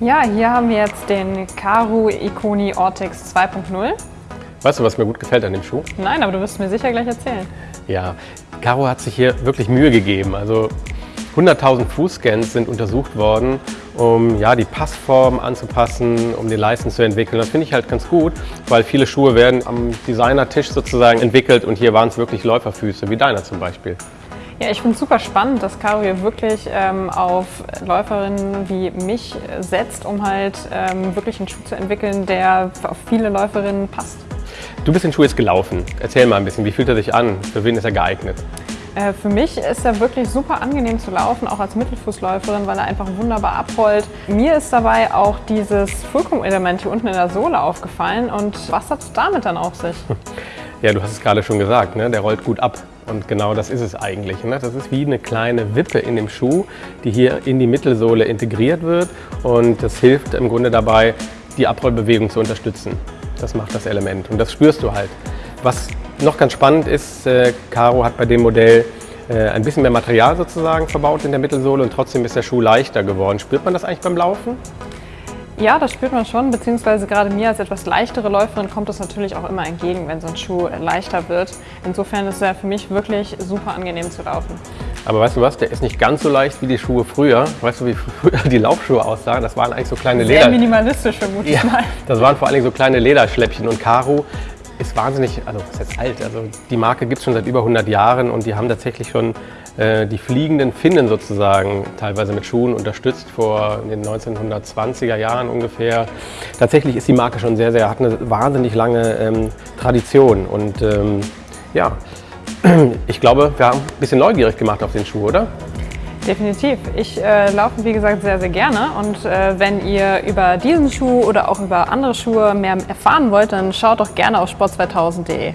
Ja, hier haben wir jetzt den Karu Iconi Ortex 2.0. Weißt du, was mir gut gefällt an dem Schuh? Nein, aber du wirst mir sicher gleich erzählen. Ja, Caro hat sich hier wirklich Mühe gegeben. Also 100.000 Fußscans sind untersucht worden, um ja, die Passform anzupassen, um den Leisten zu entwickeln. Das finde ich halt ganz gut, weil viele Schuhe werden am Designertisch sozusagen entwickelt und hier waren es wirklich Läuferfüße, wie deiner zum Beispiel. Ja, ich finde es super spannend, dass Caro hier wirklich ähm, auf Läuferinnen wie mich setzt, um halt ähm, wirklich einen Schuh zu entwickeln, der auf viele Läuferinnen passt. Du bist den Schuh jetzt gelaufen. Erzähl mal ein bisschen, wie fühlt er sich an? Für wen ist er geeignet? Äh, für mich ist er wirklich super angenehm zu laufen, auch als Mittelfußläuferin, weil er einfach wunderbar abrollt. Mir ist dabei auch dieses Fulcrum-Element hier unten in der Sohle aufgefallen und was hat es damit dann auf sich? Ja, du hast es gerade schon gesagt, ne? der rollt gut ab. Und genau das ist es eigentlich. Ne? Das ist wie eine kleine Wippe in dem Schuh, die hier in die Mittelsohle integriert wird. Und das hilft im Grunde dabei, die Abrollbewegung zu unterstützen. Das macht das Element und das spürst du halt. Was noch ganz spannend ist, äh, Caro hat bei dem Modell äh, ein bisschen mehr Material sozusagen verbaut in der Mittelsohle und trotzdem ist der Schuh leichter geworden. Spürt man das eigentlich beim Laufen? Ja, das spürt man schon, beziehungsweise gerade mir als etwas leichtere Läuferin kommt es natürlich auch immer entgegen, wenn so ein Schuh leichter wird. Insofern ist er für mich wirklich super angenehm zu laufen. Aber weißt du was, der ist nicht ganz so leicht wie die Schuhe früher. Weißt du, wie früher die Laufschuhe aussahen? Das waren eigentlich so kleine Sehr Leder... Sehr minimalistisch vermutlich ja, mal. Das waren vor allem so kleine Lederschläppchen und Caro ist wahnsinnig, also ist jetzt alt, also die Marke gibt es schon seit über 100 Jahren und die haben tatsächlich schon die fliegenden Finnen sozusagen teilweise mit Schuhen unterstützt vor den 1920er Jahren ungefähr. Tatsächlich ist die Marke schon sehr, sehr, hat eine wahnsinnig lange ähm, Tradition und ähm, ja, ich glaube, wir haben ein bisschen neugierig gemacht auf den Schuh, oder? Definitiv. Ich äh, laufe, wie gesagt, sehr, sehr gerne. Und äh, wenn ihr über diesen Schuh oder auch über andere Schuhe mehr erfahren wollt, dann schaut doch gerne auf sport2000.de.